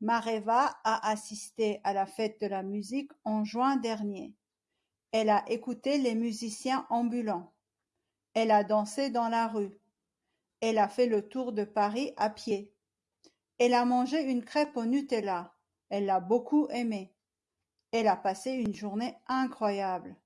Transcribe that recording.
Mareva a assisté à la fête de la musique en juin dernier. Elle a écouté les musiciens ambulants. Elle a dansé dans la rue. Elle a fait le tour de Paris à pied. Elle a mangé une crêpe au Nutella. Elle l'a beaucoup aimé. Elle a passé une journée incroyable.